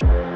Bye.